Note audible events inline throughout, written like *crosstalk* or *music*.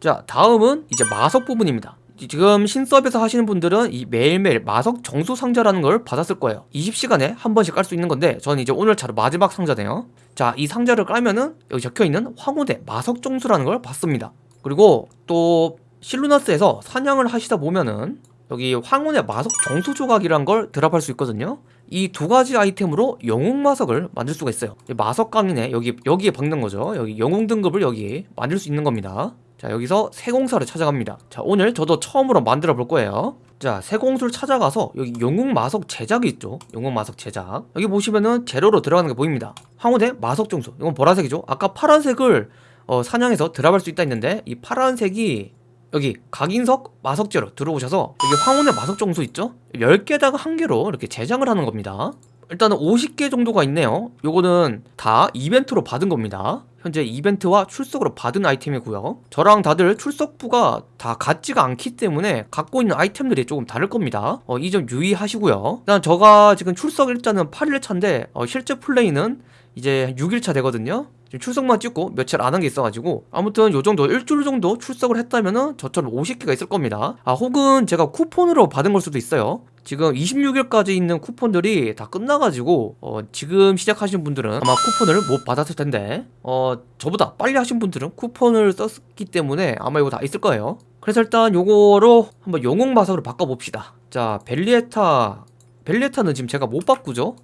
자 다음은 이제 마석 부분입니다. 지금 신서비스 하시는 분들은 이 매일매일 마석 정수 상자라는 걸 받았을 거예요. 20시간에 한 번씩 깔 수 있는 건데 저는 이제 오늘 차로 마지막 상자네요. 자 이 상자를 깔면은 여기 적혀있는 황후대 마석 정수라는 걸 받습니다. 그리고 또 실루나스에서 사냥을 하시다 보면은 여기 황혼의 마석 정수 조각이란 걸 드랍할 수 있거든요. 이 두 가지 아이템으로 영웅 마석을 만들 수가 있어요. 마석 강인에 여기 여기에 박는 거죠. 여기 영웅 등급을 여기 만들 수 있는 겁니다 자 여기서 세공사를 찾아갑니다. 자 오늘 저도 처음으로 만들어 볼 거예요. 자 세공수를 찾아가서 여기 영웅 마석 제작이 있죠? 영웅 마석 제작. 여기 보시면은 재료로 들어가는 게 보입니다. 황후대 마석 정수. 이건 보라색이죠? 아까 파란색을 어, 사냥해서 드랍할 수 있다 했는데 이 파란색이 여기 각인석 마석재로 들어오셔서 여기 황혼의 마석 정수 있죠? 10개다가 한 개로 이렇게 제작을 하는 겁니다 일단은 50개 정도가 있네요. 요거는 다 이벤트로 받은 겁니다. 현재 이벤트와 출석으로 받은 아이템이고요. 저랑 다들 출석부가 다 같지가 않기 때문에 갖고 있는 아이템들이 조금 다를 겁니다. 어, 이 점 유의하시고요. 일단 저가 지금 출석 일자는 8일차인데 어, 실제 플레이는 이제 6일차 되거든요. 지금 출석만 찍고 며칠 안 한 게 있어가지고 아무튼 요 정도 일주일 정도 출석을 했다면은 저처럼 50개가 있을 겁니다. 아 혹은 제가 쿠폰으로 받은 걸 수도 있어요 지금 26일까지 있는 쿠폰들이 다 끝나가지고 어, 지금 시작하신 분들은 아마 쿠폰을 못 받았을 텐데 어 저보다 빨리 하신 분들은 쿠폰을 썼기 때문에 아마 이거 다 있을 거예요. 그래서 일단 요거로 한번 영웅 마석으로 바꿔봅시다. 자 벨리에타 벨리에타는 지금 제가 못 바꾸죠?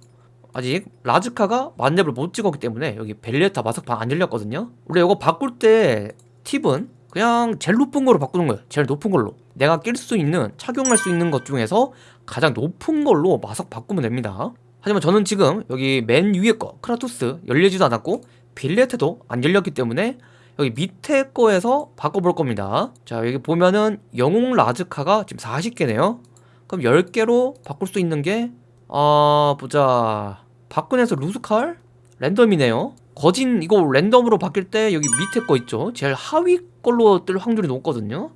아직 라즈카가 만렙을 못 찍었기 때문에 여기 벨리에타 마석판 안 열렸거든요. 원래 이거 바꿀 때 팁은 그냥 제일 높은 걸로 바꾸는 거예요. 제일 높은 걸로 내가 낄 수 있는 착용할 수 있는 것 중에서 가장 높은 걸로 마석 바꾸면 됩니다. 하지만 저는 지금 여기 맨 위에 거 크라토스 열리지도 않았고 빌레테도 안 열렸기 때문에 여기 밑에 거에서 바꿔볼 겁니다. 자 여기 보면은 영웅 라즈카가 지금 40개네요. 그럼 10개로 바꿀 수 있는 게 아... 보자. 박근혜에서 루스칼? 랜덤이네요. 거진 이거 랜덤으로 바뀔 때 여기 밑에 거 있죠? 제일 하위 걸로 뜰 확률이 높거든요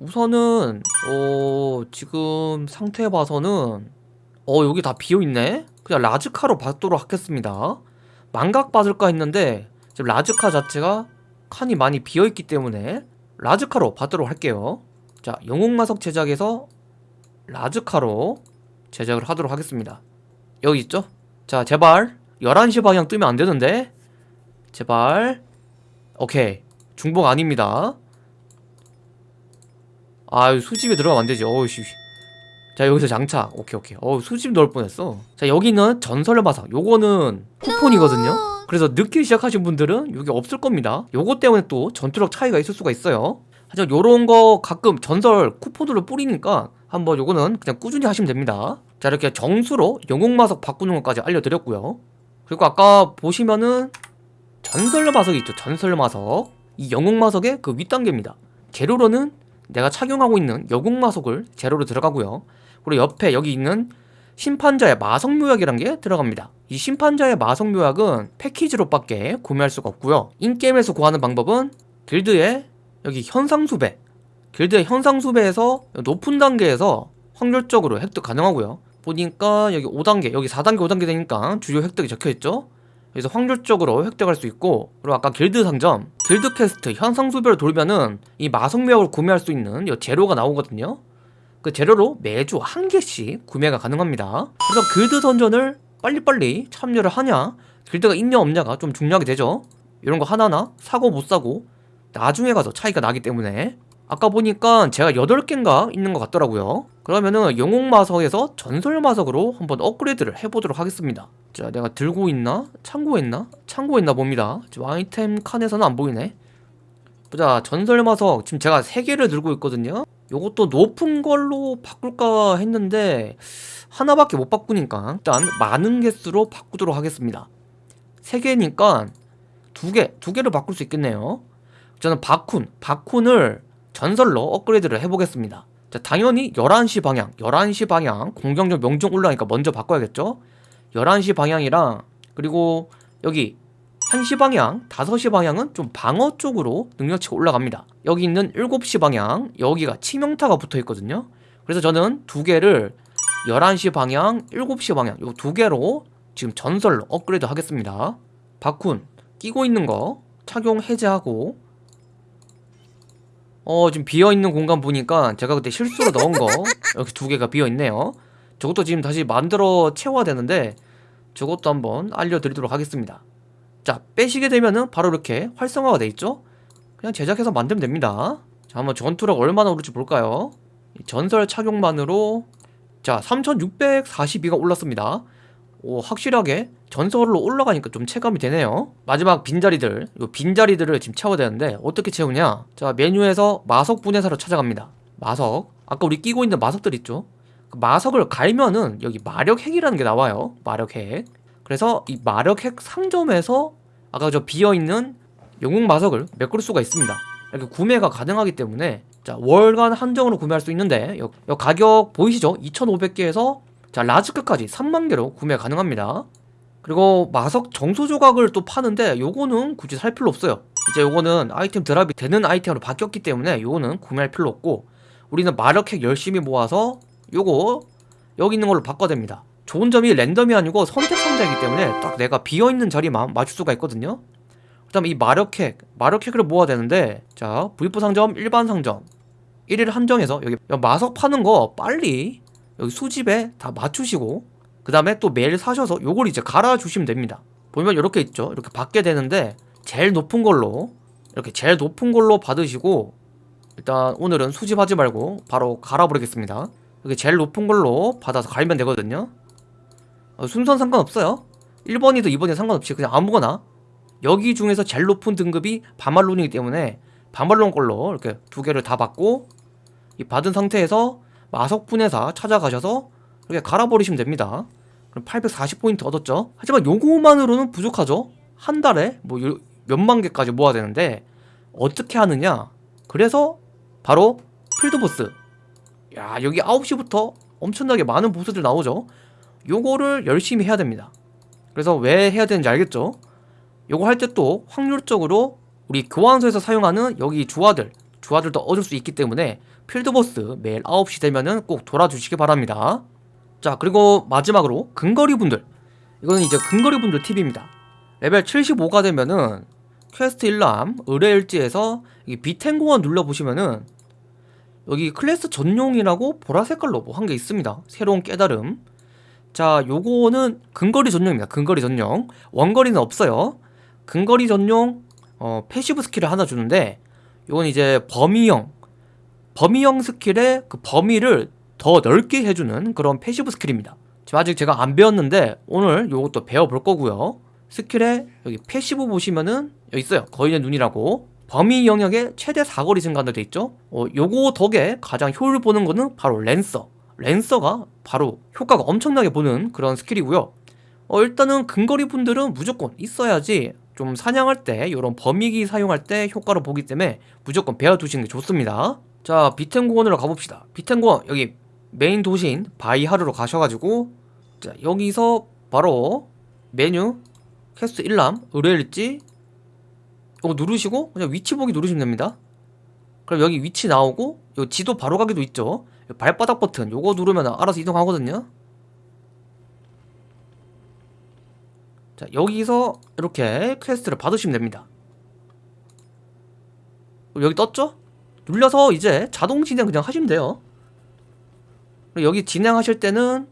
우선은 어 지금 상태 봐서는 어 여기 다 비어있네? 그냥 라즈카로 받도록 하겠습니다. 망각 받을까 했는데 지금 라즈카 자체가 칸이 많이 비어있기 때문에 라즈카로 받도록 할게요. 자 영웅마석 제작에서 라즈카로 제작을 하도록 하겠습니다. 여기 있죠? 자 제발. 11시 방향 뜨면 안되는데? 제발. 오케이. 중복 아닙니다 아 수집에 들어가면 안되지. 어우씨 자 여기서 장착 오케이 오케이. 어우 수집 넣을 뻔했어. 자 여기는 전설의 마석 요거는 쿠폰이거든요. 그래서 늦게 시작하신 분들은 여기 없을 겁니다. 요거 때문에 또 전투력 차이가 있을 수가 있어요. 하지만 요런 거 가끔 전설 쿠폰으로 뿌리니까 한번 요거는 그냥 꾸준히 하시면 됩니다. 자 이렇게 정수로 영웅마석 바꾸는 것까지 알려드렸고요. 그리고 아까 보시면은 전설마석이 있죠. 전설마석. 이 영웅마석의 그 윗단계입니다. 재료로는 내가 착용하고 있는 영웅마석을 재료로 들어가고요. 그리고 옆에 여기 있는 심판자의 마석묘약이란 게 들어갑니다. 이 심판자의 마석묘약은 패키지로 밖에 구매할 수가 없고요. 인게임에서 구하는 방법은 길드의 여기 현상수배 길드의 현상수배에서 높은 단계에서 확률적으로 획득 가능하고요. 보니까 여기 5단계 여기 4단계 5단계 되니까 주요 획득이 적혀있죠 그래서 확률적으로 획득할 수 있고 그리고 아까 길드 상점 길드 퀘스트 현상수배를 돌면은 이 마성묘약을 구매할 수 있는 이 재료가 나오거든요. 그 재료로 매주 한 개씩 구매가 가능합니다. 그래서 길드 선전을 빨리빨리 참여를 하냐 길드가 있냐 없냐가 좀 중요하게 되죠. 이런 거 하나하나 사고 못 사고 나중에 가서 차이가 나기 때문에. 아까 보니까 제가 8개인가 있는 것 같더라고요 그러면은 영웅마석에서 전설마석으로 한번 업그레이드를 해보도록 하겠습니다. 자 내가 들고 있나? 창고에 있나? 봅니다. 지금 아이템 칸에서는 안 보이네. 보자 전설마석. 지금 제가 3개를 들고 있거든요. 요것도 높은 걸로 바꿀까 했는데 하나밖에 못 바꾸니까 일단 많은 개수로 바꾸도록 하겠습니다. 3개니까 2개, 2개를 바꿀 수 있겠네요. 저는 바쿤, 바쿤을 전설로 업그레이드를 해보겠습니다 자 당연히 11시 방향 11시 방향 공격력 명중 올라가니까 먼저 바꿔야겠죠? 11시 방향이랑 그리고 여기 1시 방향, 5시 방향은 좀 방어 쪽으로 능력치가 올라갑니다. 여기 있는 7시 방향 여기가 치명타가 붙어있거든요. 그래서 저는 두 개를 11시 방향, 7시 방향 요두 개로 지금 전설로 업그레이드 하겠습니다. 바쿤 끼고 있는 거 착용 해제하고 어 지금 비어있는 공간 보니까 제가 그때 실수로 넣은 거 *laughs* 이렇게 두 개가 비어있네요. 저것도 지금 다시 만들어 채워야 되는데 저것도 한번 알려드리도록 하겠습니다. 자 빼시게 되면은 바로 이렇게 활성화가 돼 있죠? 그냥 제작해서 만들면 됩니다. 자 한번 전투력 얼마나 오를지 볼까요? 이 전설 착용만으로 자 3642가 올랐습니다 오 확실하게 전설로 올라가니까 좀 체감이 되네요. 마지막 빈자리들 이 빈자리들을 지금 채워야 되는데 어떻게 채우냐? 자 메뉴에서 마석 분해사로 찾아갑니다. 마석. 아까 우리 끼고 있는 마석들 있죠? 그 마석을 갈면은 여기 마력핵이라는 게 나와요. 마력핵. 그래서 이 마력핵 상점에서 아까 저 비어있는 영웅 마석을 메꿀 수가 있습니다. 이렇게 구매가 가능하기 때문에 자 월간 한정으로 구매할 수 있는데 요, 요 가격 보이시죠? 2500개에서 자 라즈크까지 3만개로 구매 가능합니다. 그리고 마석 정수 조각을 또 파는데 요거는 굳이 살 필요 없어요. 이제 요거는 아이템 드랍이 되는 아이템으로 바뀌었기 때문에 요거는 구매할 필요 없고 우리는 마력핵 열심히 모아서 요거 여기 있는 걸로 바꿔야 됩니다. 좋은 점이 랜덤이 아니고 선택 상자이기 때문에 딱 내가 비어있는 자리만 맞출 수가 있거든요. 그 다음에 이 마력핵 마력핵을 모아야 되는데 자 V4 상점 일반 상점 1일 한정해서 여기 마석 파는 거 빨리 여기 수집에 다 맞추시고 그 다음에 또 매일 사셔서 요걸 이제 갈아주시면 됩니다. 보면 이렇게 있죠. 이렇게 받게 되는데 제일 높은 걸로 이렇게 제일 높은 걸로 받으시고 일단 오늘은 수집하지 말고 바로 갈아버리겠습니다. 이렇게 제일 높은 걸로 받아서 갈면 되거든요. 어, 순서는 상관없어요. 1번이든 2번이든 상관없이 그냥 아무거나. 여기 중에서 제일 높은 등급이 반말론이기 때문에 반말론 걸로 이렇게 두 개를 다 받고 이 받은 상태에서 마석분해사 찾아가셔서 이렇게 갈아버리시면 됩니다. 그럼 840포인트 얻었죠? 하지만 요거만으로는 부족하죠? 한 달에 뭐 몇만 개까지 모아야 되는데 어떻게 하느냐? 그래서 바로 필드보스. 야 여기 9시부터 엄청나게 많은 보스들 나오죠? 요거를 열심히 해야 됩니다. 그래서 왜 해야 되는지 알겠죠? 요거 할 때 또 확률적으로 우리 교환소에서 사용하는 여기 주화들 주화들도 얻을 수 있기 때문에 필드보스 매일 9시 되면은 꼭 돌아주시기 바랍니다. 자 그리고 마지막으로 근거리 분들. 이거는 이제 근거리 분들 팁입니다. 레벨 75가 되면은 퀘스트 일람 의뢰 일지에서 이 비텐고원 눌러보시면은 여기 클래스 전용이라고 보라색깔로 뭐 한 게 있습니다. 새로운 깨달음. 자 요거는 근거리 전용입니다. 근거리 전용. 원거리는 없어요. 근거리 전용 어, passive skill을 하나 주는데 요건 이제 범위형 범위형 skill의 그 범위를 더 넓게 해주는 그런 passive skill입니다. 지금 아직 제가 안 배웠는데 오늘 요것도 배워볼 거고요. skill에 여기 passive 보시면은 여기 있어요. 거인의 눈이라고. 범위 영역의 최대 사거리 증가도 돼 있죠? 어, 요거 덕에 가장 효율 보는 거는 바로 lancer. lancer가 바로 효과가 엄청나게 보는 그런 skill이고요. 어, 일단은 근거리 분들은 무조건 있어야지 좀 사냥할 때 이런 범위기 사용할 때 효과를 보기 때문에 무조건 배워두시는 게 좋습니다 자 비텐고원으로 가봅시다. 비텐고원 여기 메인 도시인 바이하르로 가셔가지고 자 여기서 바로 메뉴 퀘스트 1람 의뢰일지 이거 누르시고 그냥 위치 보기 누르시면 됩니다. 그럼 여기 위치 나오고 요 지도 바로 가기도 있죠? 발바닥 버튼 요거 누르면 알아서 이동하거든요. 자 여기서 이렇게 quest를 받으시면 됩니다. 여기 떴죠? 눌려서 이제 자동 진행 그냥 하시면 돼요. 여기 진행하실 때는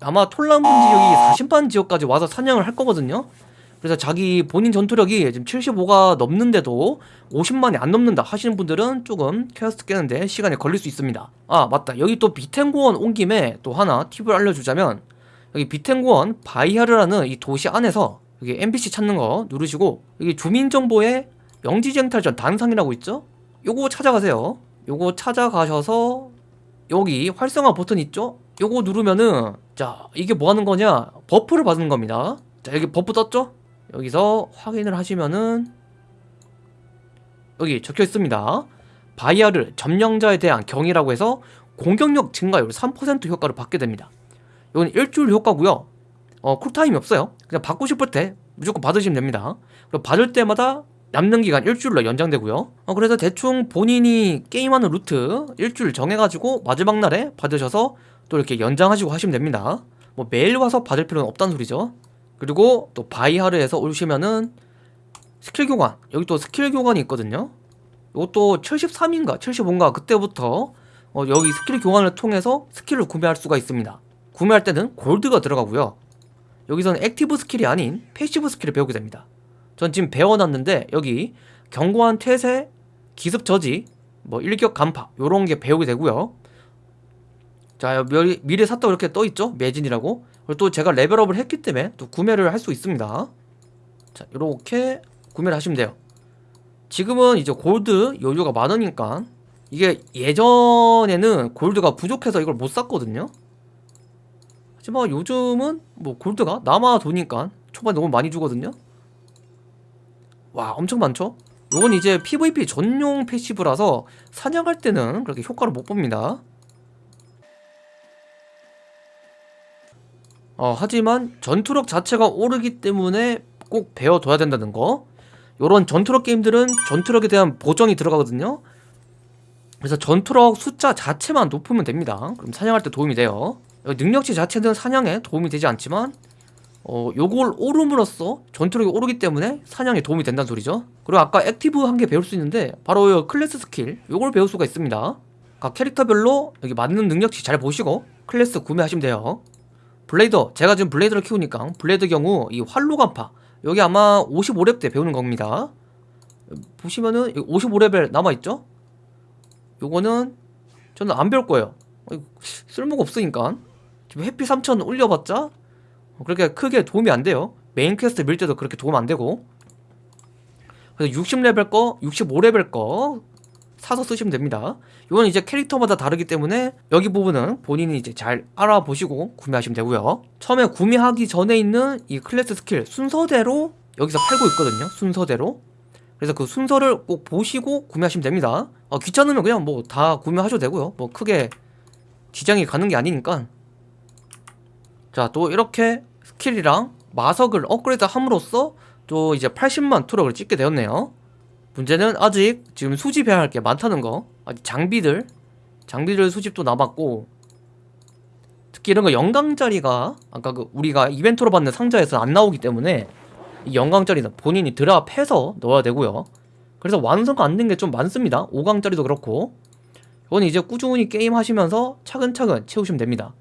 아마 톨란분 지역이 40만 지역까지 와서 사냥을 할 거거든요. 그래서 자기 본인 전투력이 지금 75가 넘는데도 50만이 안 넘는다 하시는 분들은 조금 퀘스트 깨는데 시간이 걸릴 수 있습니다. 아 맞다. 여기 또 비텐고원 온 김에 또 하나 팁을 알려주자면 여기 비텐고원 바이하르라는 이 도시 안에서 여기 NPC 찾는 거 누르시고 여기 주민정보에 영지쟁탈전 단상이라고 있죠? 요거 찾아가세요. 요거 찾아가셔서 여기 활성화 버튼 있죠? 요거 누르면은 자 이게 뭐 하는 거냐? buff를 받는 겁니다. 자 여기 buff 떴죠? 여기서 확인을 하시면은 여기 적혀 있습니다. 바이하르 점령자에 대한 경의라고 해서 공격력 증가율 3% 효과를 받게 됩니다. 이건 일주일 효과고요. 어 쿨타임이 없어요. 그냥 받고 싶을 때 무조건 받으시면 됩니다. 그리고 받을 때마다 남는 기간 일주일로 연장되고요. 어, 그래서 대충 본인이 게임하는 루트 일주일 정해가지고 마지막 날에 받으셔서 또 이렇게 연장하시고 하시면 됩니다. 뭐 매일 와서 받을 필요는 없다는 소리죠. 그리고 또 바이하르에서 오시면은 스킬 교관 여기 또 스킬 교관이 있거든요. 이것도 73인가 75인가 그때부터 어, 여기 스킬 교환을 통해서 skill을 구매할 수가 있습니다. 구매할 때는 골드가 들어가고요. 여기서는 active skill이 아닌 passive skill을 배우게 됩니다 전 지금 배워놨는데 여기 견고한 태세, 기습 저지, 뭐 일격 간파 요런 게 배우게 되고요. 자 미- 미래 샀다고 이렇게 떠있죠? 매진이라고? 그리고 또 제가 레벨업을 했기 때문에 또 구매를 할 수 있습니다. 자 이렇게 구매를 하시면 돼요. 지금은 이제 골드 여유가 많으니까 이게 예전에는 골드가 부족해서 이걸 못 샀거든요. 하지만 요즘은 뭐 골드가 남아 도니까 초반에 너무 많이 주거든요 와 엄청 많죠? 요건 이제 PVP 전용 패시브라서 사냥할 때는 그렇게 효과를 못 봅니다. 어, 하지만 전투력 자체가 오르기 때문에 꼭 배워둬야 된다는 거. 요런 전투력 게임들은 전투력에 대한 보정이 들어가거든요. 그래서 전투력 숫자 자체만 높으면 됩니다. 그럼 사냥할 때 도움이 돼요. 능력치 자체는 사냥에 도움이 되지 않지만 어, 요걸 오름으로써 전투력이 오르기 때문에 사냥에 도움이 된다는 소리죠. 그리고 아까 active 한 개 배울 수 있는데 바로 요 클래스 스킬 요걸 배울 수가 있습니다. 각 캐릭터별로 여기 맞는 능력치 잘 보시고 클래스 구매하시면 돼요. 블레이더 제가 지금 블레이더를 키우니까 블레이드 경우 이 활로 간파 여기 아마 55렙 때 배우는 겁니다. 보시면은 55레벨 남아있죠? 요거는 저는 안 배울 거예요. 쓸모가 없으니까. 지금 HP 3000 올려봤자 그렇게 크게 도움이 안 돼요. 메인 퀘스트 밀 때도 그렇게 도움 안 되고. 그래서 60레벨 거 65레벨 거 사서 쓰시면 됩니다. 이건 이제 캐릭터마다 다르기 때문에 여기 부분은 본인이 이제 잘 알아보시고 구매하시면 되고요. 처음에 구매하기 전에 있는 이 클래스 스킬 순서대로 여기서 팔고 있거든요. 순서대로. 그래서 그 순서를 꼭 보시고 구매하시면 됩니다. 어, 귀찮으면 그냥 뭐 다 구매하셔도 되고요. 뭐 크게 지장이 가는 게 아니니까. 자 또 이렇게 스킬이랑 마석을 업그레이드 함으로써 또 이제 80만 투력을 찍게 되었네요. 문제는 아직 지금 수집해야 할 게 많다는 거. 아직 장비들 장비들 수집도 남았고 특히 이런 거 영광짜리가 아까 그 우리가 이벤트로 받는 상자에서 안 나오기 때문에 이 영광짜리는 본인이 드랍해서 넣어야 되고요. 그래서 완성가 안 된 게 좀 많습니다. 5강짜리도 그렇고. 이건 이제 꾸준히 게임 하시면서 차근차근 채우시면 됩니다.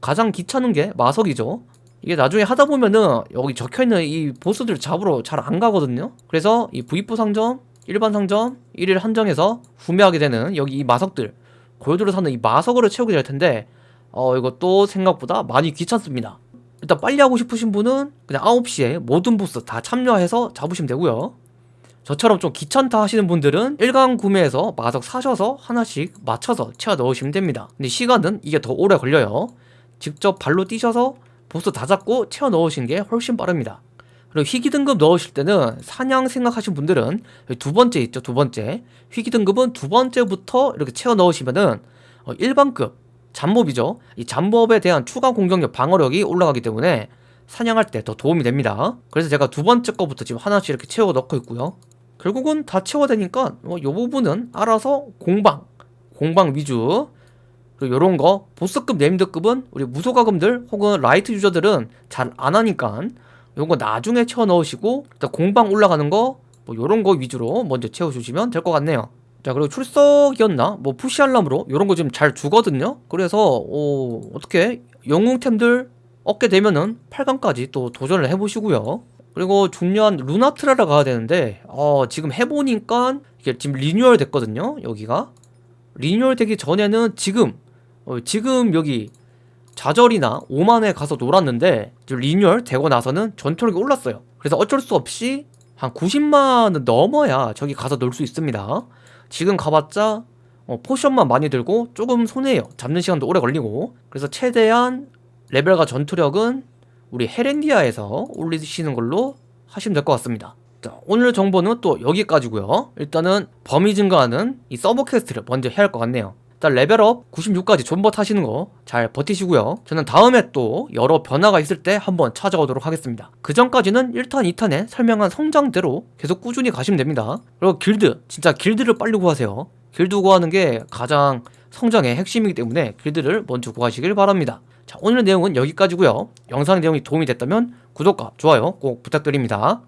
가장 귀찮은 게 마석이죠 이게 나중에 하다 보면은 여기 적혀있는 이 보스들 잡으러 잘 안 가거든요? 그래서 이 V4 상점 일반 상점 1일 한정해서 구매하게 되는 여기 이 마석들 골드로 사는 이 마석으로 채우게 될 텐데 어 이것도 생각보다 많이 귀찮습니다. 일단 빨리 하고 싶으신 분은 그냥 9시에 모든 보스 다 참여해서 잡으시면 되고요. 저처럼 좀 귀찮다 하시는 분들은 1강 구매해서 마석 사셔서 하나씩 맞춰서 채워 넣으시면 됩니다. 근데 시간은 이게 더 오래 걸려요. 직접 발로 뛰셔서 보스 다 잡고 채워 넣으시는 게 훨씬 빠릅니다. 그리고 희귀 등급 넣으실 때는 사냥 생각하신 분들은 두 번째 있죠 두 번째. 희귀 등급은 두 번째부터 이렇게 채워 넣으시면은 어, 일반급 잠몹이죠. 이 잠몹에 대한 추가 공격력 방어력이 올라가기 때문에 사냥할 때 더 도움이 됩니다. 그래서 제가 두 번째 거부터 지금 하나씩 이렇게 채워 넣고 있고요. 결국은 다 채워야 되니까 뭐 이 부분은 알아서 공방 공방 위주 그리고 요런 거 보스급 named급은 우리 무소과금들 혹은 라이트 유저들은 잘 안 하니까 요런 거 나중에 채워 넣으시고 일단 공방 올라가는 거 뭐 요런 거 위주로 먼저 채워주시면 될 것 같네요. 자 그리고 출석이었나? 뭐 푸시 알람으로 요런 거 지금 잘 주거든요. 그래서 어, 어떻게? 영웅템들 얻게 되면은 8강까지 또 도전을 해보시고요. 그리고 중요한 루나트라라 가야 되는데 어, 지금 해보니까 이게 지금 리뉴얼 됐거든요 여기가. 리뉴얼 되기 전에는 지금 어, 지금 여기 좌절이나 오만에 가서 놀았는데 리뉴얼 되고 나서는 전투력이 올랐어요. 그래서 어쩔 수 없이 한 90만은 넘어야 저기 가서 놀 수 있습니다. 지금 가봤자 어, 포션만 많이 들고 조금 손해요. 잡는 시간도 오래 걸리고. 그래서 최대한 레벨과 전투력은 우리 헤렌디아에서 올리시는 걸로 하시면 될 것 같습니다. 자, 오늘 정보는 또 여기까지고요. 일단은 범위 증가하는 이 서브 quest를 먼저 해야 할 것 같네요 일단 레벨업 96까지 존버 타시는 거 잘 버티시고요. 저는 다음에 또 여러 변화가 있을 때 한번 찾아오도록 하겠습니다. 그 전까지는 1탄 2탄에 설명한 성장대로 계속 꾸준히 가시면 됩니다. 그리고 길드 진짜 길드를 빨리 구하세요. 길드 구하는 게 가장 성장의 핵심이기 때문에 길드를 먼저 구하시길 바랍니다. 자 오늘 내용은 여기까지고요. 영상 내용이 도움이 됐다면 구독과 좋아요 꼭 부탁드립니다